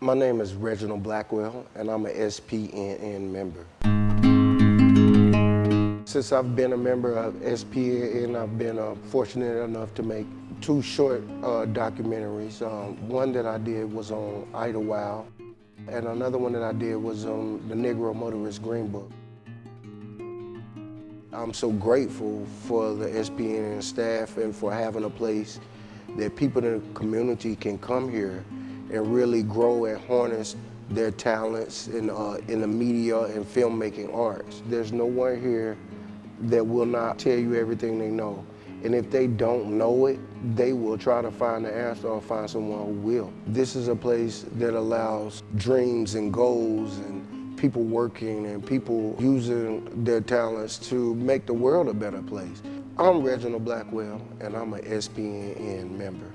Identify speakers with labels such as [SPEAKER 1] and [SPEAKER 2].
[SPEAKER 1] My name is Reginald Blackwell, and I'm a SPNN member. Since I've been a member of SPNN, I've been uh, fortunate enough to make two short uh, documentaries. Um, one that I did was on Idlewild, and another one that I did was on the Negro Motorist Green Book. I'm so grateful for the SPNN staff and for having a place that people in the community can come here and really grow and harness their talents in, uh, in the media and filmmaking arts. There's no one here that will not tell you everything they know. And if they don't know it, they will try to find the answer or find someone who will. This is a place that allows dreams and goals and people working and people using their talents to make the world a better place. I'm Reginald Blackwell, and I'm an SPNN member.